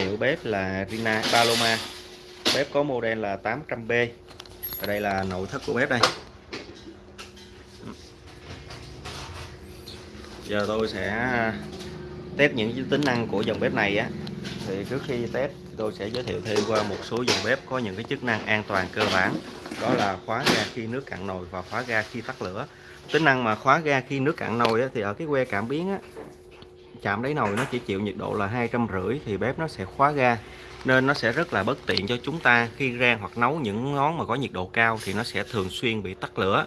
hiệu bếp là Rina Paloma. Bếp có model là 800B ở đây là nội thất của bếp đây. Giờ tôi sẽ test những tính năng của dòng bếp này á. Thì trước khi test tôi sẽ giới thiệu thêm qua một số dòng bếp có những cái chức năng an toàn cơ bản. Đó là khóa ga khi nước cạn nồi và khóa ga khi tắt lửa. Tính năng mà khóa ga khi nước cạn nồi á, thì ở cái que cảm biến á, chạm đáy nồi nó chỉ chịu nhiệt độ là hai trăm rưỡi thì bếp nó sẽ khóa ga. Nên nó sẽ rất là bất tiện cho chúng ta khi rang hoặc nấu những món mà có nhiệt độ cao thì nó sẽ thường xuyên bị tắt lửa.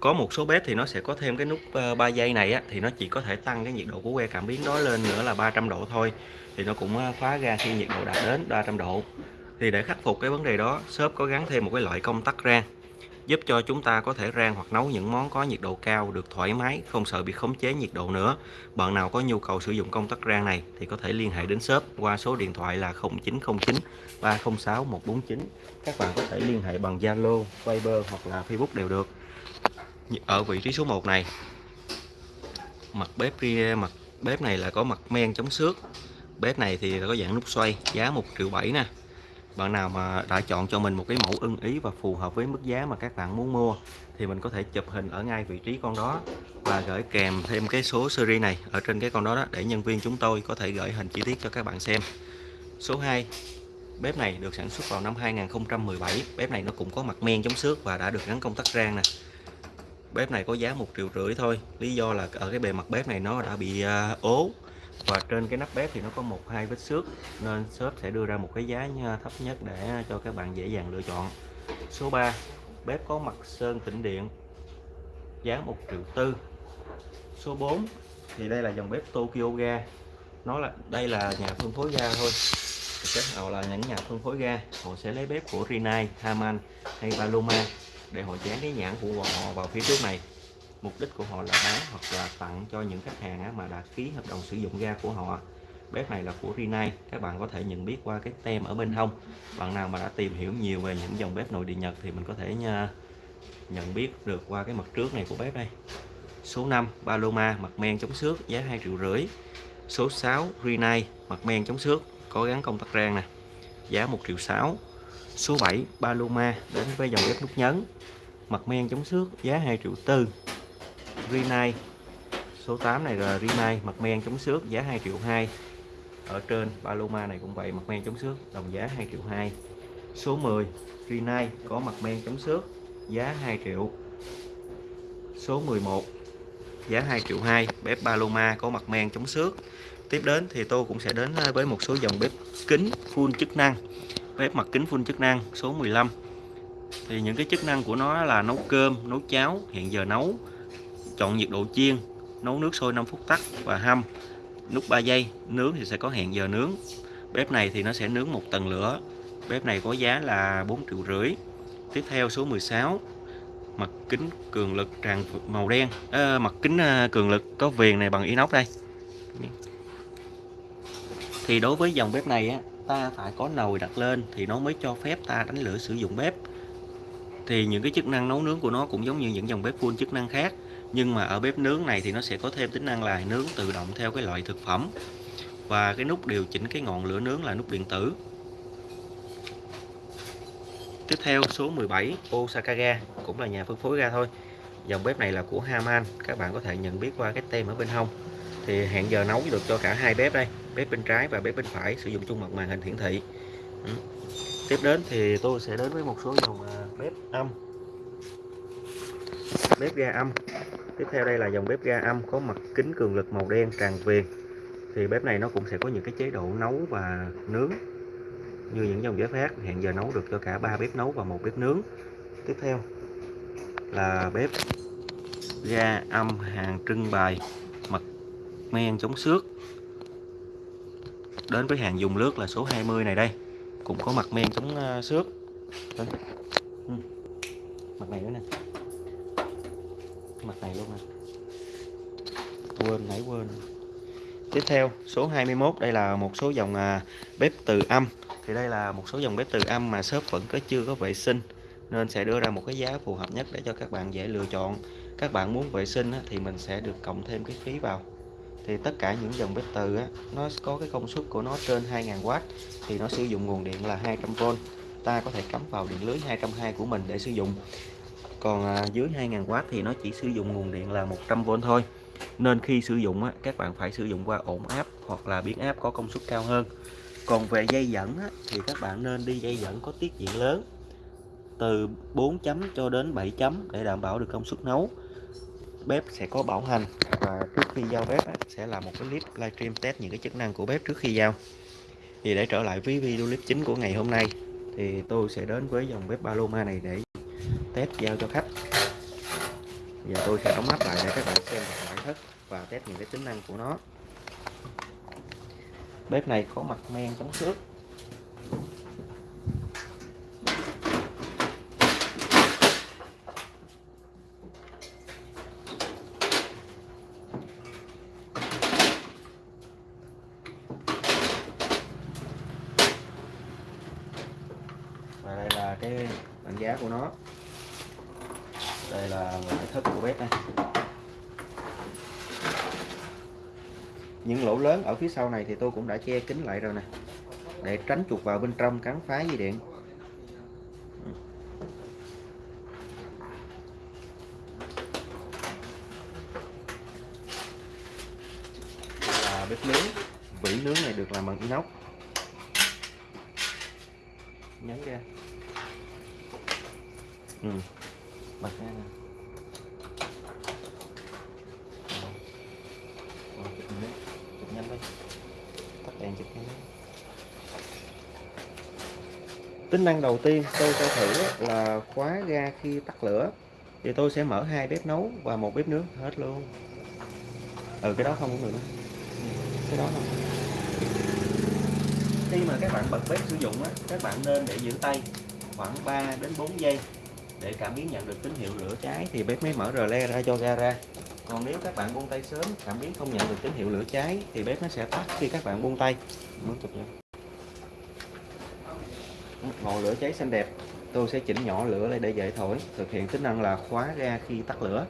Có một số bếp thì nó sẽ có thêm cái nút ờ, 3 giây này á, thì nó chỉ có thể tăng cái nhiệt độ của que cảm biến đó lên nữa là 300 độ thôi. Thì nó cũng ờ, khóa ga khi nhiệt độ đạt đến 300 độ. Thì để khắc phục cái vấn đề đó shop có gắn thêm một cái loại công tắc rang giúp cho chúng ta có thể rang hoặc nấu những món có nhiệt độ cao được thoải mái, không sợ bị khống chế nhiệt độ nữa. Bạn nào có nhu cầu sử dụng công tắc rang này thì có thể liên hệ đến shop qua số điện thoại là 0909 306 149 các bạn có thể liên hệ bằng Zalo, Viber hoặc là Facebook đều được. Ở vị trí số 1 này, mặt bếp mặt bếp này là có mặt men chống xước. Bếp này thì có dạng nút xoay giá 1 triệu 7 nè bạn nào mà đã chọn cho mình một cái mẫu ưng ý và phù hợp với mức giá mà các bạn muốn mua thì mình có thể chụp hình ở ngay vị trí con đó và gửi kèm thêm cái số series này ở trên cái con đó, đó để nhân viên chúng tôi có thể gửi hình chi tiết cho các bạn xem. Số 2 bếp này được sản xuất vào năm 2017 bếp này nó cũng có mặt men chống xước và đã được gắn công tắc rang nè. Bếp này có giá một triệu rưỡi thôi. Lý do là ở cái bề mặt bếp này nó đã bị uh, ố và trên cái nắp bếp thì nó có một hai vết xước nên shop sẽ đưa ra một cái giá thấp nhất để cho các bạn dễ dàng lựa chọn. Số 3 bếp có mặt sơn tĩnh điện giá 1 triệu tư. Số 4 thì đây là dòng bếp Tokyo ga. Nó là đây là nhà phân phối ga thôi. Các họ là những nhà phân phối ga họ sẽ lấy bếp của Rinnai, Haman hay Paloma để họ dán cái nhãn của họ vào phía trước này mục đích của họ là bán hoặc là tặng cho những khách hàng mà đã ký hợp đồng sử dụng ga của họ. Bếp này là của Rinnai các bạn có thể nhận biết qua cái tem ở bên hông. Bạn nào mà đã tìm hiểu nhiều về những dòng bếp nội địa Nhật thì mình có thể nhận biết được qua cái mặt trước này của bếp đây. Số 5 Paloma, mặt men chống xước, giá 2 triệu rưỡi. Số 6 Rinnai mặt men chống xước, có gắn công tắc rang nè, giá 1 triệu 6 số 7 Paloma, đến với dòng bếp nút nhấn. Mặt men chống xước, giá 2 triệu tư. Rinnai. Số 8 này là Rinnai, mặt men chống xước, giá 2 triệu 2 ở trên Paloma này cũng vậy, mặt men chống xước, đồng giá 2 triệu 2 số 10 Rinnai, có mặt men chống xước, giá 2 triệu. Số 11 giá 2 triệu 2 bếp Paloma có mặt men chống xước. Tiếp đến thì tôi cũng sẽ đến với một số dòng bếp kính full chức năng. Bếp mặt kính full chức năng, số 15 thì những cái chức năng của nó là nấu cơm, nấu cháo hiện giờ nấu chọn nhiệt độ chiên nấu nước sôi 5 phút tắt và hâm. Nút 3 giây nướng thì sẽ có hẹn giờ nướng. Bếp này thì nó sẽ nướng một tầng lửa. Bếp này có giá là 4 triệu rưỡi. Tiếp theo số 16 mặt kính cường lực tràn màu đen. À, mặt kính ờ, cường lực có viền này bằng inox đây. Thì đối với dòng bếp này á ta phải có nồi đặt lên thì nó mới cho phép ta đánh lửa sử dụng bếp. Thì những cái chức năng nấu nướng của nó cũng giống như những dòng bếp full chức năng khác nhưng mà ở bếp nướng này thì nó sẽ có thêm tính năng là nướng tự động theo cái loại thực phẩm. Và cái nút điều chỉnh cái ngọn lửa nướng là nút điện tử. Tiếp theo, số 17 Osaka ga cũng là nhà phân phối ga thôi. Dòng bếp này là của Haman, các bạn có thể nhận biết qua cái tem ở bên hông. Thì hẹn giờ nấu được cho cả hai bếp đây, bếp bên trái và bếp bên phải, sử dụng chung một màn hình hiển thị. Ừ. tiếp đến thì tôi sẽ đến với một số dòng à, bếp âm. Bếp ga âm tiếp theo đây là dòng bếp ga âm có mặt kính cường lực màu đen tràn viền thì bếp này nó cũng sẽ có những cái chế độ nấu và nướng, như những dòng bếp khác. Hẹn giờ nấu được cho cả ba bếp nấu và một bếp nướng. Tiếp theo là bếp ga âm hàng trưng bày mặt men chống xước. Đến với hàng dùng lướt là số 20 này đây. Cũng có mặt men chống ờ, xước. Ừ. Mặt này nữa nè mặt này luôn à quên nãy quên. Tiếp theo số 21 đây là một số dòng à, bếp từ âm. Thì đây là một số dòng bếp từ âm mà shop vẫn có chưa có vệ sinh nên sẽ đưa ra một cái giá phù hợp nhất để cho các bạn dễ lựa chọn. Các bạn muốn vệ sinh thì mình sẽ được cộng thêm cái phí vào. Thì tất cả những dòng bếp từ á, nó có cái công suất của nó trên 2000W thì nó sử dụng nguồn điện là 200V ta có thể cắm vào điện lưới 220 của mình để sử dụng còn à, dưới 2000W thì nó chỉ sử dụng nguồn điện là 100V thôi. Nên khi sử dụng á, các bạn phải sử dụng qua ổn áp hoặc là biến áp có công suất cao hơn. Còn về dây dẫn á, thì các bạn nên đi dây dẫn có tiết diện lớn từ 4 chấm cho đến 7 chấm để đảm bảo được công suất nấu. Bếp sẽ có bảo hành và trước khi giao bếp á, sẽ là một cái clip livestream test những cái chức năng của bếp trước khi giao. Thì để trở lại với video clip chính của ngày hôm nay thì tôi sẽ đến với dòng bếp Paloma này để test giao cho khách. Giờ tôi sẽ đóng nắp lại để các bạn xem được ngoại thất và test những cái tính năng của nó. Bếp này có mặt men chống xước và đây là cái đánh giá của nó đây là ngoại thất của bếp này những lỗ lớn ở phía sau này thì tôi cũng đã che kín lại rồi nè. Để tránh chuột vào bên trong cắn phá dây điện Đây là bếp nướng vỉ nướng này được làm bằng inox nhấn ra ừ. bật ra nè Rồi, chụp nhanh đi. chụp nhanh đi tắt đèn chụp nhanh đi tính năng đầu tiên tôi sẽ thử là khóa ga khi tắt lửa. Thì tôi sẽ mở hai bếp nấu và một bếp nướng hết luôn. Ừ cái đó không cũng được nữa. cái đó không khi mà các bạn bật bếp sử dụng á, các bạn nên để giữ tay khoảng 3 đến 4 giây để cảm biến nhận được tín hiệu lửa cháy thì bếp mới mở rờ le ra cho ga ra. Còn nếu các bạn buông tay sớm cảm biến không nhận được tín hiệu lửa cháy thì bếp nó sẽ tắt khi các bạn buông tay. Muốn ngọn lửa cháy xanh đẹp. Tôi sẽ chỉnh nhỏ lửa lại để dễ thổi thực hiện tính năng là khóa ga khi tắt lửa.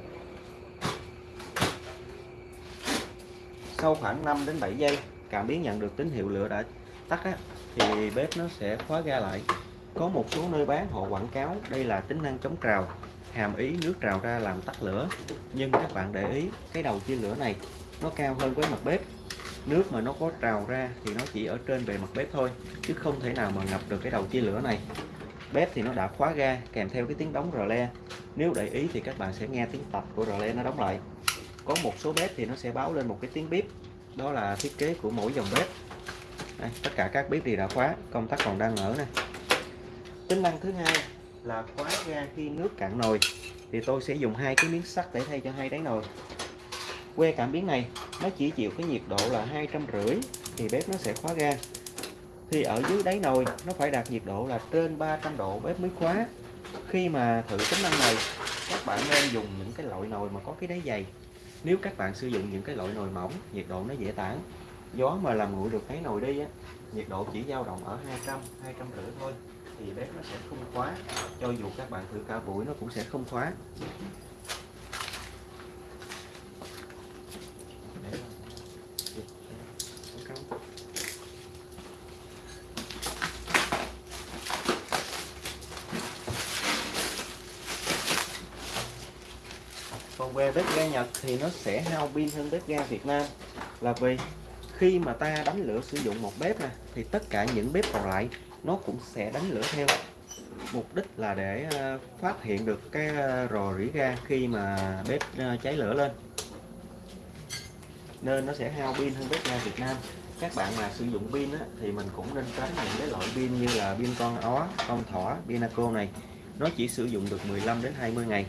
Sau khoảng 5 đến 7 giây cảm biến nhận được tín hiệu lửa đã tắt á, thì bếp nó sẽ khóa ga lại. Có một số nơi bán họ quảng cáo đây là tính năng chống trào hàm ý nước trào ra làm tắt lửa. Nhưng các bạn để ý cái đầu chia lửa này nó cao hơn với mặt bếp nước mà nó có trào ra thì nó chỉ ở trên bề mặt bếp thôi chứ không thể nào mà ngập được cái đầu chia lửa này. Bếp thì nó đã khóa ga kèm theo cái tiếng đóng rờ le. Nếu để ý thì các bạn sẽ nghe tiếng tập của rờ le nó đóng lại. Có một số bếp thì nó sẽ báo lên một cái tiếng bếp. đó là thiết kế của mỗi dòng bếp. Đây, tất cả các bếp thì đã khóa công tắc còn đang mở nè. Tính năng thứ hai là khóa ga khi nước cạn nồi. Thì tôi sẽ dùng hai cái miếng sắt để thay cho hai đáy nồi que cảm biến này, nó chỉ chịu cái nhiệt độ là hai trăm rưỡi thì bếp nó sẽ khóa ga. Thì ở dưới đáy nồi, nó phải đạt nhiệt độ là trên 300 độ bếp mới khóa. Khi mà thử tính năng này, các bạn nên dùng những cái loại nồi mà có cái đáy dày. Nếu các bạn sử dụng những cái loại nồi mỏng, nhiệt độ nó dễ tản. Gió mà làm nguội được cái nồi đi á, nhiệt độ chỉ dao động ở 200 200 rưỡi thôi, thì bếp nó sẽ không khóa. Cho dù các bạn thử cả buổi, nó cũng sẽ không khóa Để- Không. còn về bếp ga Nhật thì nó sẽ hao pin hơn bếp ga Việt Nam. Là vì khi mà ta đánh lửa sử dụng một bếp nè thì tất cả những bếp còn lại nó cũng sẽ đánh lửa theo. Mục đích là để ờ, phát hiện được cái ờ, rò rỉ ga khi mà bếp ờ, cháy lửa lên. Nên nó sẽ hao pin hơn bếp ga Việt Nam. Các bạn mà sử dụng pin á, thì mình cũng nên tránh những cái loại pin như là pin con ó, con thỏ, Pinaco này. Nó chỉ sử dụng được 15 đến 20 ngày.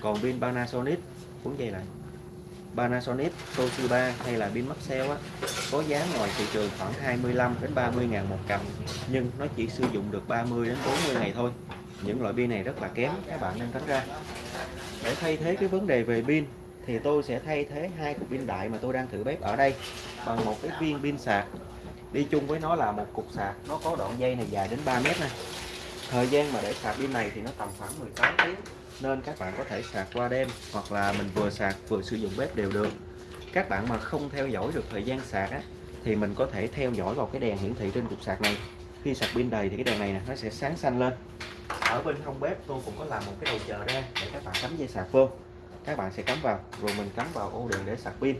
Còn pin Panasonic cũng vậy lại. Panasonic, Toshiba hay là pin Maxell á có giá ngoài thị trường khoảng 25 đến 30 ngàn một cặp nhưng nó chỉ sử dụng được 30 đến 40 ngày thôi. Những loại pin này rất là kém các bạn nên tránh ra. Để thay thế cái vấn đề về pin thì tôi sẽ thay thế hai cục pin đại mà tôi đang thử bếp ở đây bằng một cái viên pin sạc. Đi chung với nó là một cục sạc nó có đoạn dây này dài đến 3 mét này. Thời gian mà để sạc pin này thì nó tầm khoảng 18 tiếng nên các bạn có thể sạc qua đêm hoặc là mình vừa sạc vừa sử dụng bếp đều được. Các bạn mà không theo dõi được thời gian sạc á, thì mình có thể theo dõi vào cái đèn hiển thị trên cục sạc này. Khi sạc pin đầy thì cái đèn này nè nó sẽ sáng xanh lên. Ở bên hông bếp tôi cũng có làm một cái đầu chờ ra để các bạn cắm dây sạc vô. Các bạn sẽ cắm vào rồi mình cắm vào ô điện để sạc pin.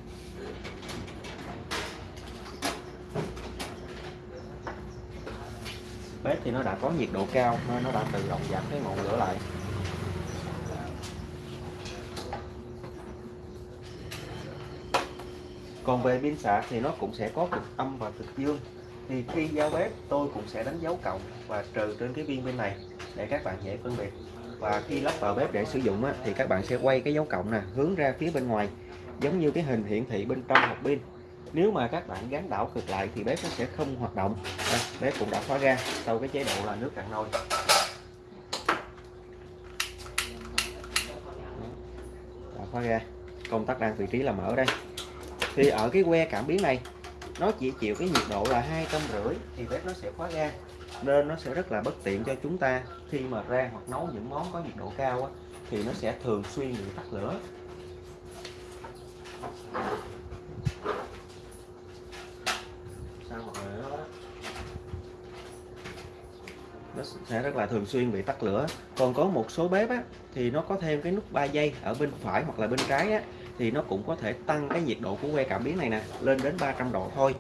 Bếp thì nó đã có nhiệt độ cao nên nó đã tự động giảm cái ngọn lửa lại. Còn về pin sạc thì nó cũng sẽ có cực âm và cực dương. Thì khi giao bếp tôi cũng sẽ đánh dấu cộng và trừ trên cái viên bên này để các bạn dễ phân biệt. Và khi lắp vào bếp để sử dụng á, thì các bạn sẽ quay cái dấu cộng nè hướng ra phía bên ngoài giống như cái hình hiển thị bên trong hộp pin. Nếu mà các bạn gắn đảo cực lại thì bếp nó sẽ không hoạt động. À, bếp cũng đã khóa ra sau cái chế độ là nước cạn nồi. Đã khóa ra. Công tắc đang vị trí là mở đây thì ở cái que cảm biến này nó chỉ chịu cái nhiệt độ là hai trăm rưỡi thì bếp nó sẽ khóa ga nên nó sẽ rất là bất tiện cho chúng ta. Khi mà rang hoặc nấu những món có nhiệt độ cao á, thì nó sẽ thường xuyên bị tắt lửa. Sao mọi người đó? Nó sẽ rất là thường xuyên bị tắt lửa. Còn có một số bếp á, thì nó có thêm cái nút 3 giây ở bên phải hoặc là bên trái á, thì nó cũng có thể tăng cái nhiệt độ của que cảm biến này nè lên đến 300 độ thôi.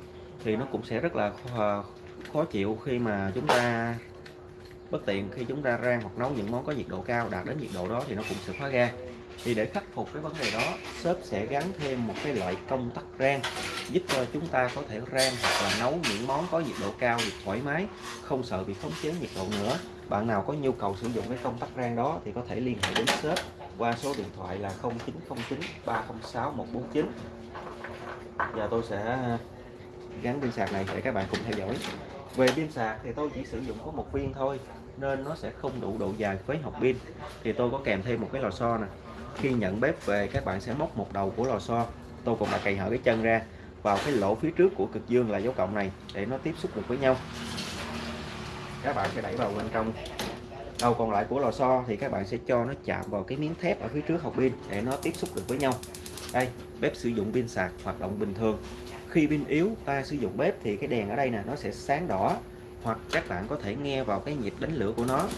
Thì nó cũng sẽ rất là khó, ờ, khó chịu khi mà chúng ta bất tiện khi chúng ta rang hoặc nấu những món có nhiệt độ cao đạt đến nhiệt độ đó thì nó cũng sẽ khóa ga thì để khắc phục cái vấn đề đó shop sẽ gắn thêm một cái loại công tắc rang giúp cho chúng ta có thể rang hoặc là nấu những món có nhiệt độ cao được thoải mái không sợ bị khống chế nhiệt độ nữa. Bạn nào có nhu cầu sử dụng cái công tắc rang đó thì có thể liên hệ đến shop qua số điện thoại là 0909 306 149 và tôi sẽ gắn pin sạc này để các bạn cùng theo dõi. Về pin sạc thì tôi chỉ sử dụng có một viên thôi, nên nó sẽ không đủ độ dài với hộp pin. Thì tôi có kèm thêm một cái lò xo nè. Khi nhận bếp về, các bạn sẽ móc một đầu của lò xo. Tôi cũng đã cày hở cái chân ra vào cái lỗ phía trước của cực dương là dấu cộng này để nó tiếp xúc được với nhau. Các bạn sẽ đẩy vào bên trong đầu còn lại của lò xo thì các bạn sẽ cho nó chạm vào cái miếng thép ở phía trước hộp pin để nó tiếp xúc được với nhau. Đây, bếp sử dụng pin sạc hoạt động bình thường. Khi pin yếu, ta sử dụng bếp thì cái đèn ở đây nè, nó sẽ sáng đỏ, hoặc các bạn có thể nghe vào cái nhịp đánh lửa của nó.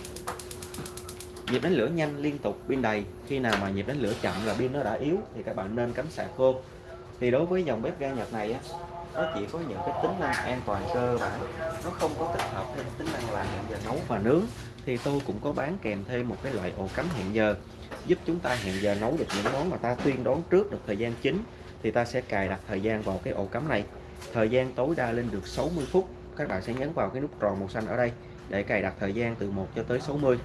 Nhịp đánh lửa nhanh liên tục, pin đầy. Khi nào mà nhịp đánh lửa chậm là pin nó đã yếu thì các bạn nên cắm sạc khô. thì đối với dòng bếp ga Nhật này á, nó chỉ có những cái tính năng an toàn cơ bản. Nó không có tích hợp thêm tính năng là hẹn giờ nấu và nướng thì tôi cũng có bán kèm thêm một cái loại ổ cắm hẹn giờ giúp chúng ta hẹn giờ nấu được những món mà ta tuyên đoán trước được thời gian chính thì ta sẽ cài đặt thời gian vào cái ổ cắm này. Thời gian tối đa lên được 60 phút. Các bạn sẽ nhấn vào cái nút tròn màu xanh ở đây để cài đặt thời gian từ 1 cho tới 60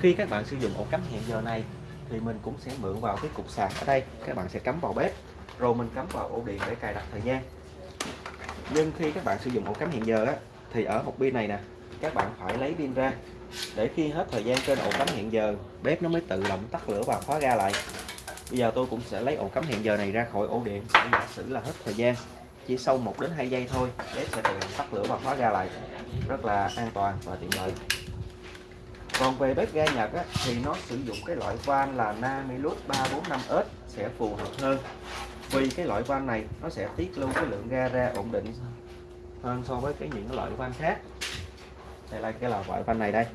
khi các bạn sử dụng ổ cắm hẹn giờ này thì mình cũng sẽ mượn vào cái cục sạc ở đây. Các bạn sẽ cắm vào bếp rồi mình cắm vào ổ điện để cài đặt thời gian. Nhưng khi các bạn sử dụng ổ cắm hẹn giờ á, thì ở một pin này nè các bạn phải lấy pin ra để khi hết thời gian trên ổ cắm hẹn giờ bếp nó mới tự động tắt lửa và khóa ga lại. Bây giờ tôi cũng sẽ lấy ổ cắm hẹn giờ này ra khỏi ổ điện để giả sử là hết thời gian. Chỉ sau 1 đến 2 giây thôi bếp sẽ tự động tắt lửa và khóa ga lại. Rất là an toàn và tiện lợi. Còn về bếp ga Nhật á, thì nó sử dụng cái loại van là Namilus 345S sẽ phù hợp hơn. Vì cái loại van này nó sẽ tiết lưu cái lượng ga ra ổn định hơn so với cái những cái loại van khác đây là cái là loại van này đây.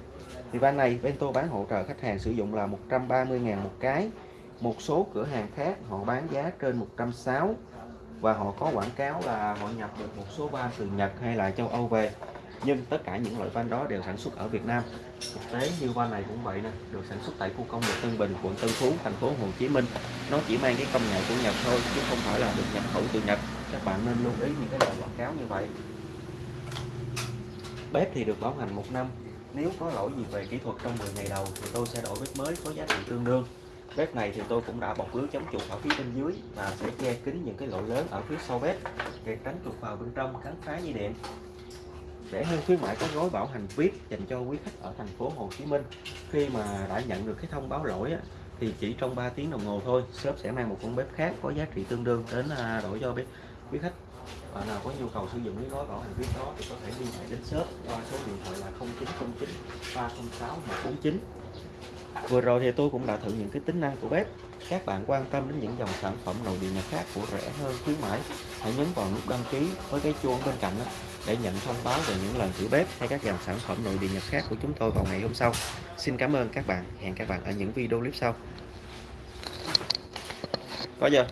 Thì van này bên tôi bán hỗ trợ khách hàng sử dụng là 130.000 một cái. Một số cửa hàng khác, họ bán giá trên 160 và họ có quảng cáo là họ nhập được một số van từ Nhật hay là châu Âu về. Nhưng tất cả những loại van đó đều sản xuất ở Việt Nam. Thực tế như van này cũng vậy nè, được sản xuất tại khu công nghiệp Tân Bình, quận Tân Phú, thành phố Hồ Chí Minh. Nó chỉ mang cái công nghệ của Nhật thôi, chứ không phải là được nhập khẩu từ Nhật. Các bạn nên lưu ý những cái loại quảng cáo như vậy bếp thì được bảo hành một năm. Nếu có lỗi gì về kỹ thuật trong 10 ngày đầu thì tôi sẽ đổi bếp mới có giá trị tương đương. Bếp này thì tôi cũng đã bọc lưới chống chuột ở phía bên dưới và sẽ che kín những cái lỗ lớn ở phía sau bếp để tránh chuột vào bên trong cắn phá dây điện. Rẻ hơn khuyến mãi có gói bảo hành VIP dành cho quý khách ở thành phố Hồ Chí Minh khi mà đã nhận được cái thông báo lỗi thì chỉ trong 3 tiếng đồng hồ thôi shop sẽ mang một con bếp khác có giá trị tương đương đến à, đổi cho bếp quý khách bạn nào có nhu cầu sử dụng cái gói bảo hành viết đó thì có thể liên hệ đến shop qua số điện thoại là 0909 306 149 Vừa rồi thì tôi cũng đã thử những cái tính năng của bếp. Các bạn quan tâm đến những dòng sản phẩm nội địa Nhật khác của rẻ hơn khuyến mãi, hãy nhấn vào nút đăng ký với cái chuông bên cạnh đó để nhận thông báo về những lần thử bếp hay các dòng sản phẩm nội địa Nhật khác của chúng tôi vào ngày hôm sau. Xin cảm ơn các bạn. Hẹn các bạn ở những video clip sau. Có chưa?